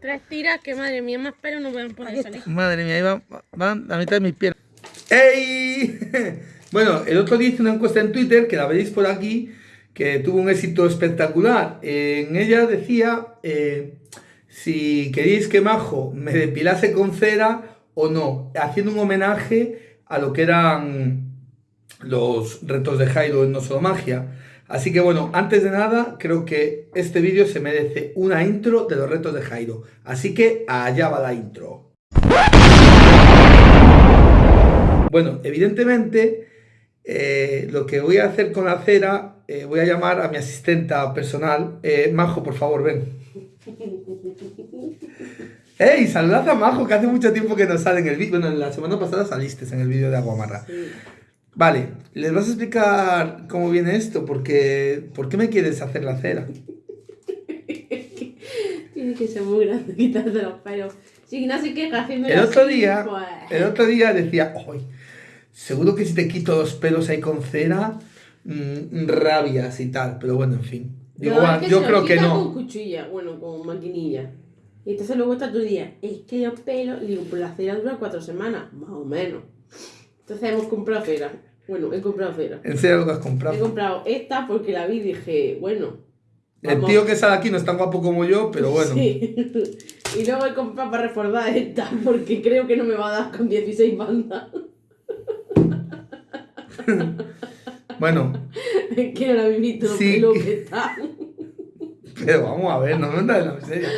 Tres tiras que madre mía, más pelo no pueden poder salir. Madre mía, ahí van, van la mitad de mis piernas. ¡Ey! Bueno, el otro día hice una encuesta en Twitter, que la veréis por aquí, que tuvo un éxito espectacular. En ella decía eh, si queréis que Majo me depilase con cera o no, haciendo un homenaje a lo que eran los retos de Jairo en No Solo Magia. Así que bueno, antes de nada, creo que este vídeo se merece una intro de los retos de Jairo. Así que allá va la intro. Bueno, evidentemente, eh, lo que voy a hacer con la cera, eh, voy a llamar a mi asistenta personal. Eh, Majo, por favor, ven. ¡Ey! Saludad a Majo, que hace mucho tiempo que no sale en el vídeo. Bueno, la semana pasada saliste en el vídeo de Aguamarra. Vale, les vas a explicar cómo viene esto, porque ¿por qué me quieres hacer la cera? Tiene que ser muy grande quitarse los pelos. Si no se queja haciendo El otro día, pues. el otro día decía, ¡ay! Seguro que si te quito los pelos ahí con cera, mm, rabias y tal. Pero bueno, en fin. Digo, No, es que yo creo que no. con cuchilla, bueno, con maquinilla. Y entonces luego está tu día, es que los pelos, digo, pues la cera dura cuatro semanas, más o menos. Entonces hemos comprado cera. Bueno, he comprado cera. En serio lo que has He comprado. comprado esta porque la vi y dije, bueno. El tío que sale aquí no es tan guapo como yo, pero bueno. Sí. y luego he comprado para reforzar esta porque creo que no me va a dar con 16 bandas. Bueno, Es que ahora mismo Sí. pelo que está. pero vamos a ver, no me en la miseria.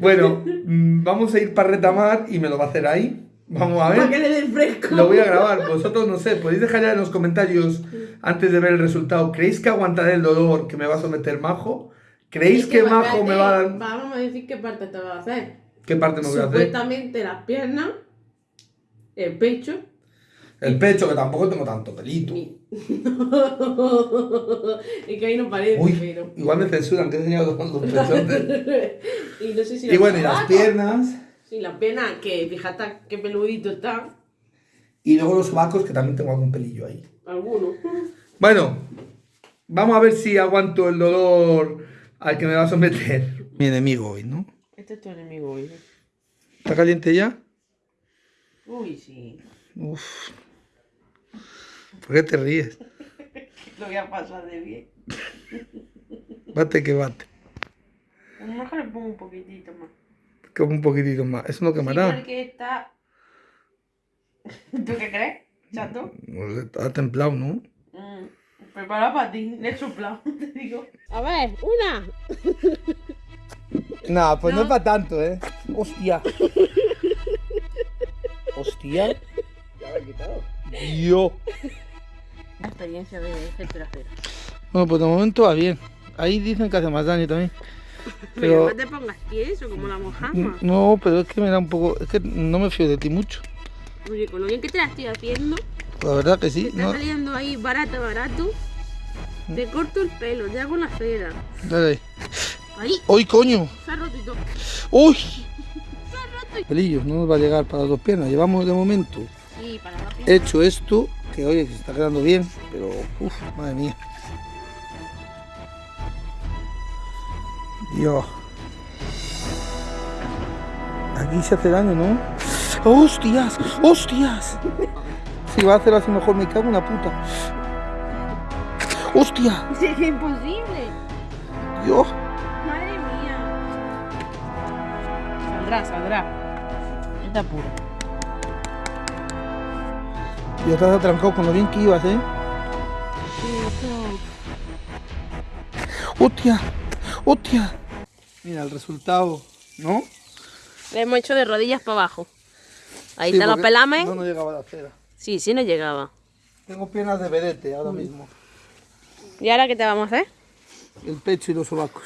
Bueno, mm, vamos a ir para retamar y me lo va a hacer ahí. Vamos a Para que ver. le den fresco. Lo voy a grabar. Vosotros no sé, podéis dejar ya en los comentarios antes de ver el resultado. ¿Creéis que aguantaré el dolor que me va a someter Majo? ¿Creéis que Majo me va a dar... Vamos a decir qué parte te va a hacer. ¿Qué parte me voy a hacer? Supuestamente las piernas, el pecho. El pecho, que tampoco tengo tanto pelito. y- es que ahí no parece, Uy, pero. igual me censuran que he enseñado los pechotes. y no sé si Y bueno, y las piernas. Sí, las piernas, que fíjate qué peludito está. Y luego los sobacos, que también tengo algún pelillo ahí. Algunos. Bueno, vamos a ver si aguanto el dolor al que me va a someter. Mi enemigo hoy, ¿no? Este es tu enemigo hoy. ¿Está caliente ya? Uy, sí. Uf. ¿Por qué te ríes? Lo voy a pasar de bien. Bate que bate. A lo mejor le pongo un poquitito más. Como un poquitito más. Eso no Sí, quemará. porque está. ¿Tú qué crees, chato? Sé, Está templado, ¿no? Mm, prepara para ti, le he soplado, te digo. A ver, una. Nah, pues no, No. es para tanto, ¿eh? Hostia. Hostia. Ya me he quitado. Dios. La experiencia de gente acera. Bueno, pues de momento va bien. Ahí dicen que hace más daño también. Pero Pero no te pongas tieso como la mojama. no, pero es que me da un poco. Es que no me fío de ti mucho. Oye, con lo bien que te la estoy haciendo, La verdad que sí. me está No, saliendo ahí barato, barato. Te corto el pelo, te hago la cera. dale ahí. ¡Uy, coño! se ha roto y todo. ¡Uy! Pelillos, no nos va a llegar para las dos piernas. Llevamos de momento Sí, para la piel. hecho esto, que oye, que se está quedando bien, pero uff, madre mía. Dios. Aquí se hace daño, ¿no? ¡Hostias! ¡Hostias! Si va a hacer así mejor, me cago en la puta. ¡Hostia! Sí, es imposible. Dios. Madre mía. Saldrá, saldrá. Está pura. Ya estás atrancado con lo bien que ibas, ¿eh? ¡Hostia! ¡Hostia! Mira el resultado, ¿no? Le hemos hecho de rodillas para abajo. Ahí Sí, está los porque pelamen. No, no llegaba la cera. Sí, sí, no llegaba. Tengo piernas de vedete ahora mismo. ¿Y ahora qué te vamos a hacer? El pecho y los sobacos.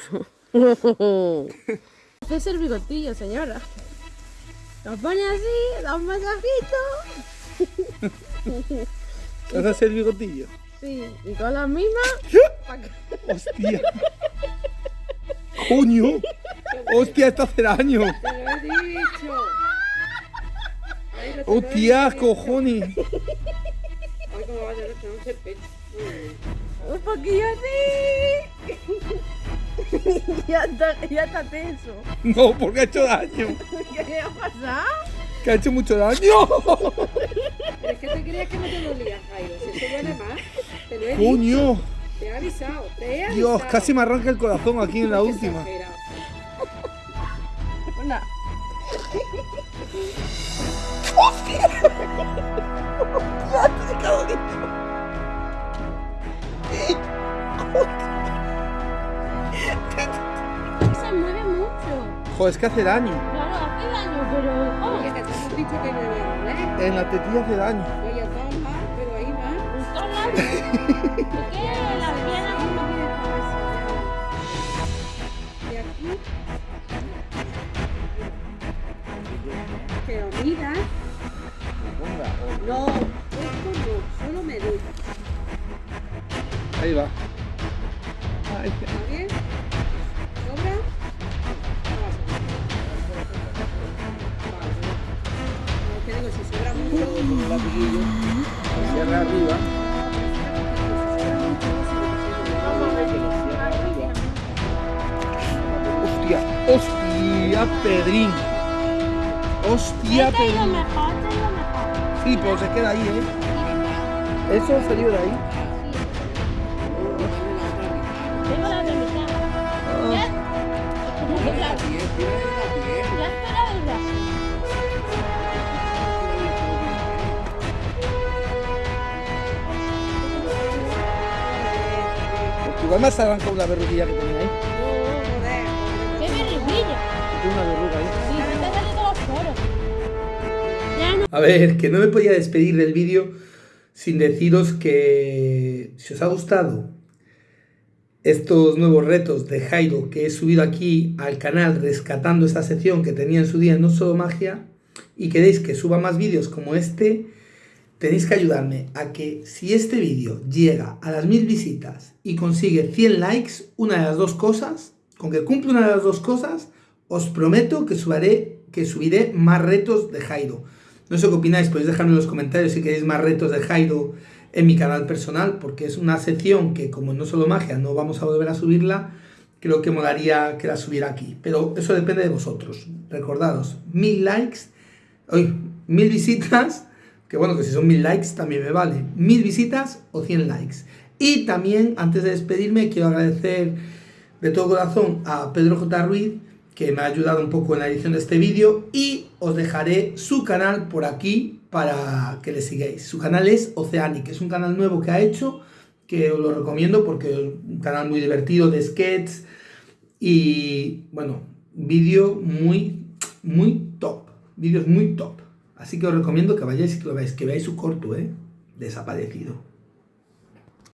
Haces el bigotillo, señora. Lo pone así, da un masajito. ¿Haces el bigotillo? Sí, y con la misma. ¡Hostia! ¡Coño! ¡Hostia, esto hace daño! Te lo he dicho. ¡Hostia, cojones! Ay, cómo va a no se pecho. Un poquillo así. ya, está, ya está tenso. No, porque ha hecho daño. ¿Qué le ha pasado? Que ha hecho mucho daño. Pero es que te creías que no te dolía, Jairo. Si eso duele más, te lo he Coño. dicho. Te he avisado. Dios, casi me arranca el corazón aquí en la última. Hola. Se mueve mucho. Joder, es que hace daño. Claro, hace daño, pero. Oh, dicho que me a doler. En la tetilla hace daño. Oye, pero ahí va. en todos lados. ¿Por qué No, esto no, solo me duele. Ahí va. Ay, ¿Está bien? ¿Sobra? Te digo, si sobra mucho, Cierra arriba. Hostia, hostia, Pedrín. Hostia, caído Pedrín. mejor, caído mejor. Sí, pero se queda ahí, ¿eh? Eso salió de ahí. Tengo la de mitad. Ya. Ya. Ya esperaba el brazo. Porque igual me has arrancado una que tenía ahí. A ver, que no me podía despedir del vídeo sin deciros que si os ha gustado estos nuevos retos de Jairo que he subido aquí al canal rescatando esta sección que tenía en su día en No Solo Magia y queréis que suba más vídeos como este, tenéis que ayudarme a que si este vídeo llega a las mil visitas y consigue 100 likes, una de las dos cosas, con que cumple una de las dos cosas, os prometo que, subaré, que subiré más retos de Jairo. No sé qué opináis, podéis dejarme en los comentarios si queréis más retos de Jairo en mi canal personal, porque es una sección que como no solo magia no vamos a volver a subirla, creo que molaría que la subiera aquí. Pero eso depende de vosotros. Recordaros, mil likes, hoy mil visitas, que bueno, que si son mil likes también me vale, mil visitas o 100 likes. Y también, antes de despedirme, quiero agradecer de todo corazón a Pedro J. Ruiz, que me ha ayudado un poco en la edición de este vídeo y os dejaré su canal por aquí para que le sigáis. Su canal es Oceanic, es un canal nuevo que ha hecho, que os lo recomiendo porque es un canal muy divertido de sketches y bueno, vídeo muy, muy top, vídeos muy top. Así que os recomiendo que vayáis y que veáis, que veáis su corto, ¿eh? Desaparecido.